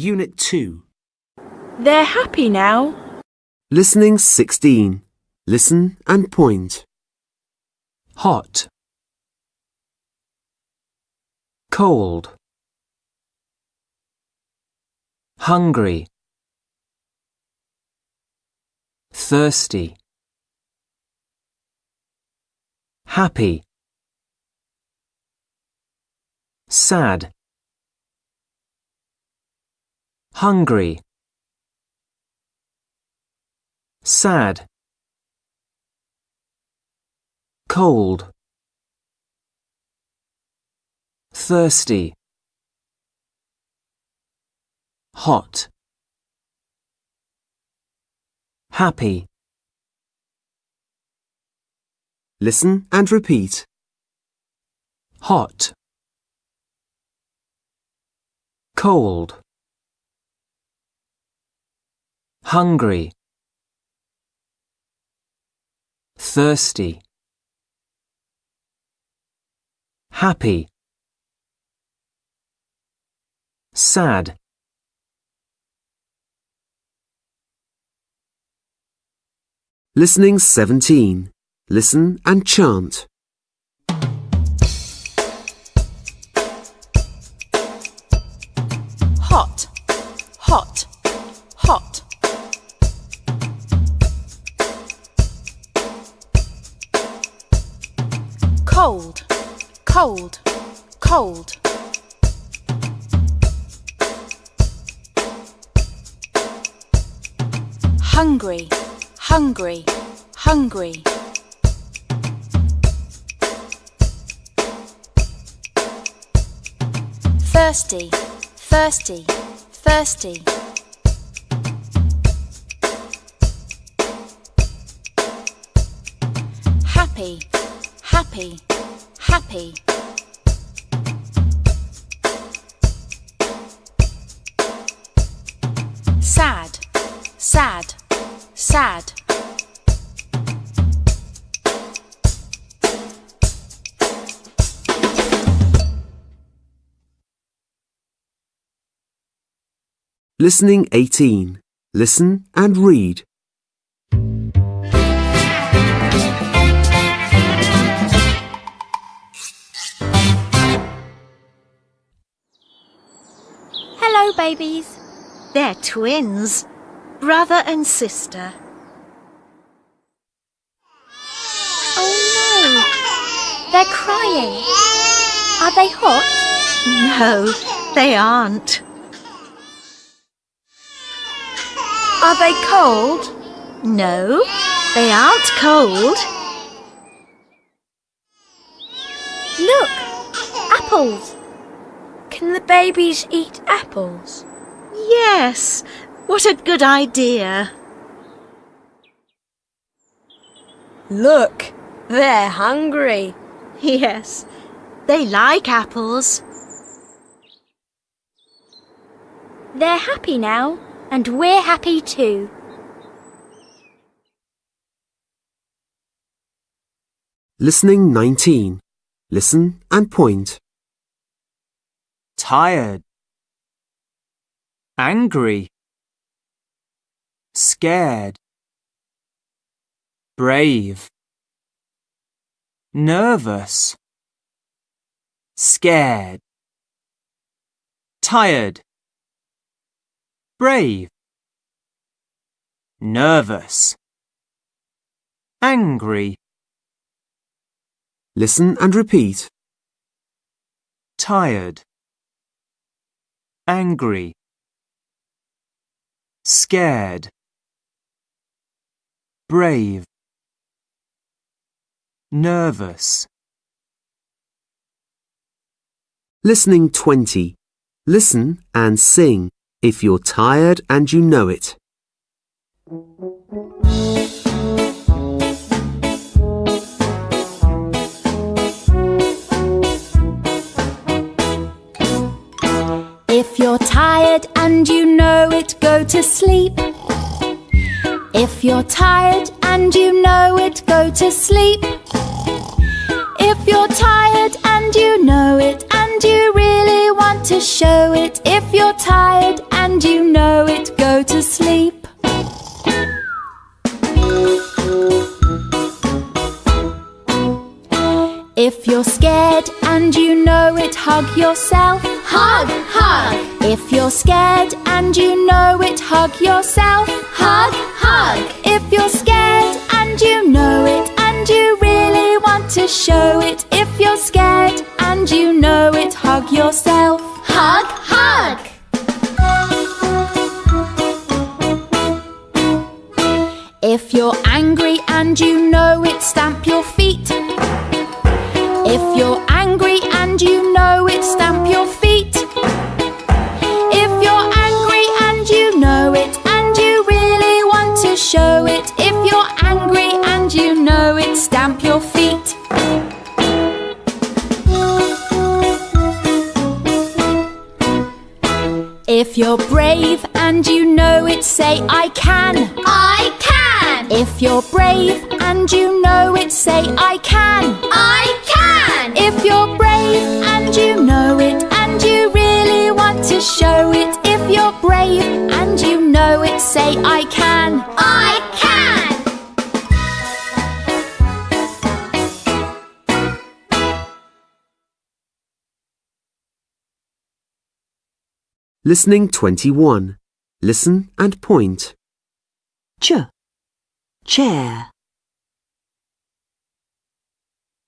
Unit 2. They're happy now. Listening 16. Listen and point. hot, cold, hungry, thirsty, happy, sad, hungry, sad, cold, thirsty, hot, happy, Listen and repeat. hot, cold, hungry, thirsty, happy, sad, Listening 17. Listen and chant. Hungry, hungry, hungry. Thirsty, thirsty, thirsty. Happy, happy, happy. Sad. Listening 18. Listen and read. Hello, babies. They're twins, brother and sister. Oh no, they're crying. Are they hot? No, they aren't. Are they cold? No, they aren't cold. Look, apples. Can the babies eat apples? Yes, what a good idea. Look, they're hungry. Yes, they like apples. They're happy now, and we're happy too. Listening 19. Listen and point. tired, angry, scared, brave, nervous, scared, tired, brave, nervous, angry, Listen and repeat. tired, angry, scared, brave, nervous, Listening 20. Listen and sing if you're tired and you know it. If you're tired and you know it, go to sleep. If you're tired and you know it, go to sleep. If you're tired and you know it, and you really want to show it, if you're tired and you know it, go to sleep. If you're scared and you know it, hug yourself. Hug, hug, If you're scared and you know it, hug yourself. hug, hug. If you're scared and you know it, and you really want to show it. If you're scared and you know it, hug yourself. Hug, hug. If you're angry and you know it, stamp your feet. If you're brave and you know it, say I can. I can. If you're brave and you know it, say I can. I can. If you're brave and you know it, and you really want to show it. If you're brave and you know it, say I can. I Listening 21. Listen and point. ch, chair.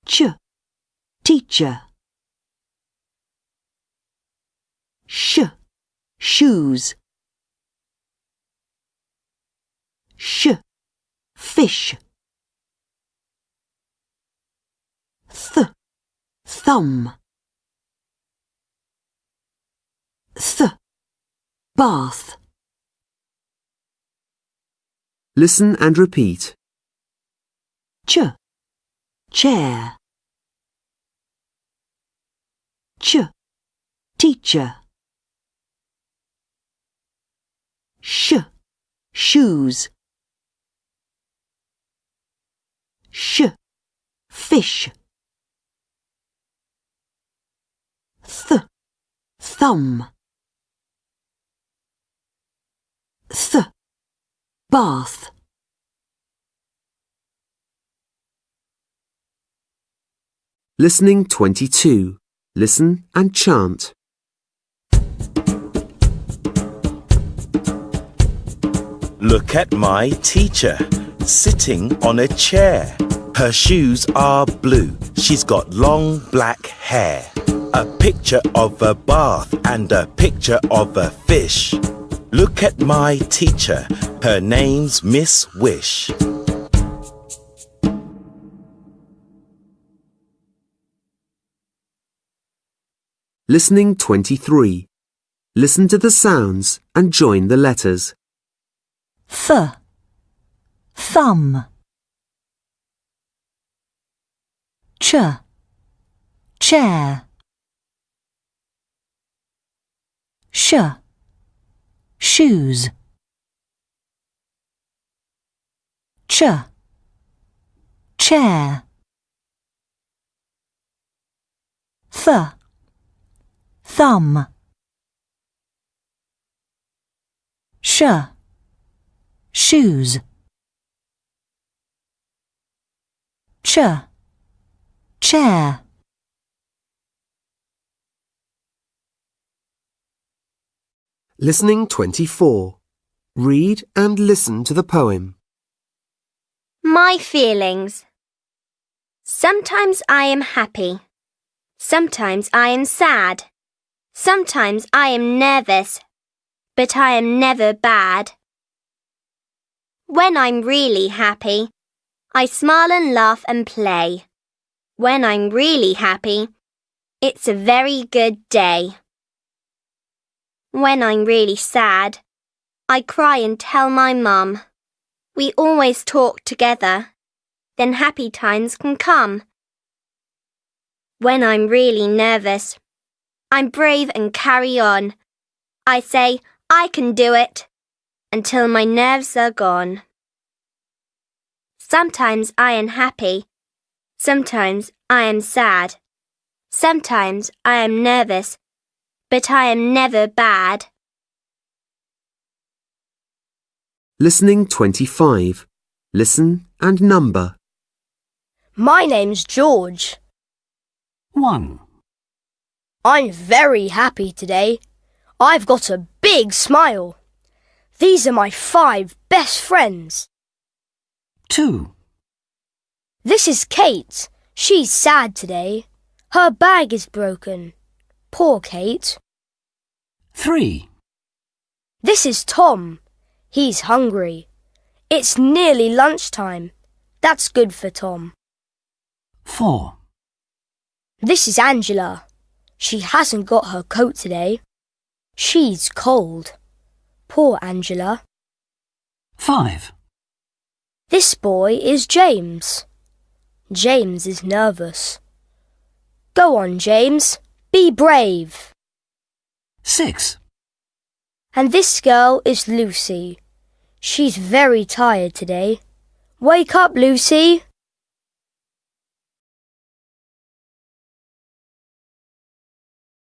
Ch, teacher. Sh, shoes. Sh, fish. Th, thumb. Th, bath. Listen and repeat. ch, chair. Ch, teacher. Sh, shoes. Sh, fish. Th, thumb. Th, bath. Listening 22. Listen and chant. Look at my teacher sitting on a chair. Her shoes are blue. She's got long black hair. A picture of a bath and a picture of a fish. Look at my teacher. Her name's Miss Wish. Listening 23. Listen to the sounds and join the letters. Th, thumb. Ch, chair. Sh, shoes. Ch, chair. Th, thumb. Sh, shoes. Ch, chair. Listening 24. Read and listen to the poem. My feelings. Sometimes I am happy. Sometimes I am sad. Sometimes I am nervous. But I am never bad. When I'm really happy, I smile and laugh and play. When I'm really happy, it's a very good day. When I'm really sad, I cry and tell my mum. We always talk together. Then happy times can come. When I'm really nervous, I'm brave and carry on. I say, I can do it, until my nerves are gone. Sometimes I am happy. Sometimes I am sad. Sometimes I am nervous, but I am never bad. Listening 25. Listen and number. My name's George. 1, I'm very happy today. I've got a big smile. These are my five best friends. 2, This is Kate. She's sad today. Her bag is broken. Poor Kate. 3, This is Tom. He's hungry. It's nearly lunchtime. That's good for Tom. 4, This is Angela. She hasn't got her coat today. She's cold. Poor Angela. 5, This boy is James. James is nervous. Go on, James. Be brave. 6, And this girl is Lucy. She's very tired today. Wake up, Lucy.